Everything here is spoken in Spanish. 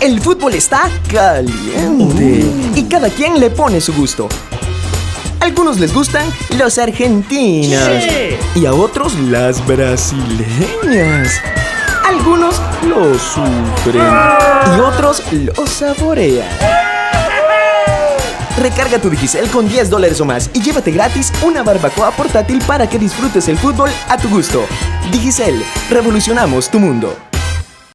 El fútbol está caliente mm. y cada quien le pone su gusto. algunos les gustan los argentinos y a otros las brasileñas. Algunos lo sufren ah. y otros lo saborean. Recarga tu Digicel con 10 dólares o más y llévate gratis una barbacoa portátil para que disfrutes el fútbol a tu gusto. Digicel, revolucionamos tu mundo.